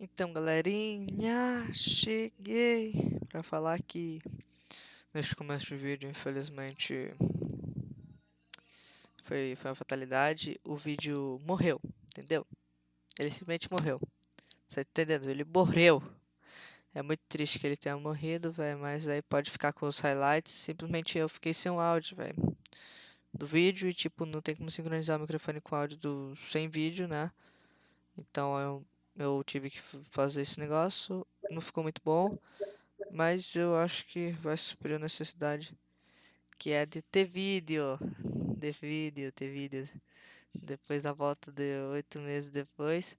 Então, galerinha, cheguei pra falar que neste começo de vídeo, infelizmente, foi, foi uma fatalidade. O vídeo morreu, entendeu? Ele simplesmente morreu. Você tá entendendo? Ele morreu. É muito triste que ele tenha morrido, velho, mas aí pode ficar com os highlights. Simplesmente eu fiquei sem o áudio, velho, do vídeo e, tipo, não tem como sincronizar o microfone com o áudio do sem vídeo, né? Então eu eu tive que fazer esse negócio, não ficou muito bom, mas eu acho que vai suprir a necessidade que é de ter vídeo, de vídeo, ter vídeo. Depois da volta de oito meses depois,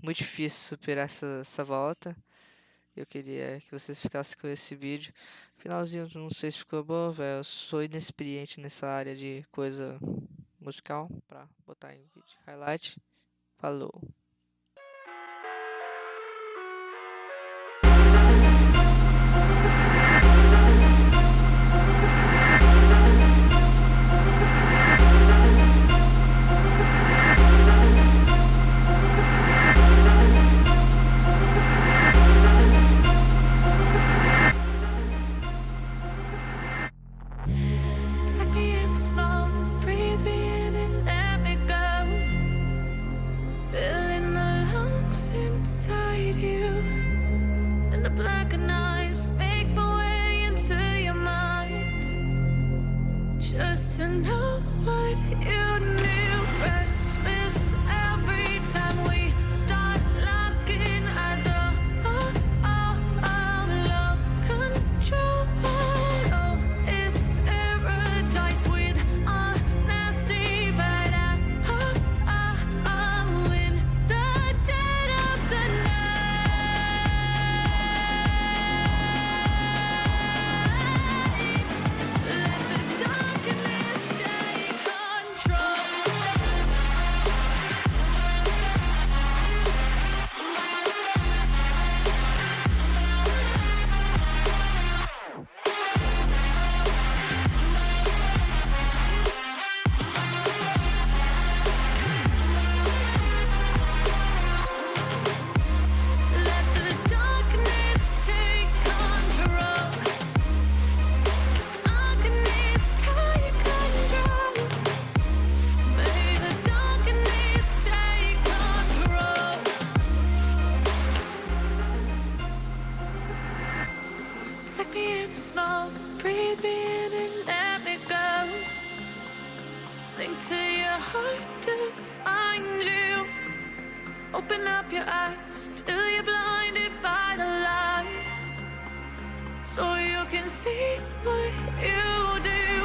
muito difícil superar essa, essa volta. Eu queria que vocês ficassem com esse vídeo. Finalzinho, não sei se ficou bom, velho. Eu sou inexperiente nessa área de coisa musical pra botar em vídeo. Highlight. Falou. To know what you knew. The smoke, breathe me in and let me go. Sink to your heart to find you. Open up your eyes till you're blinded by the lies. So you can see what you do.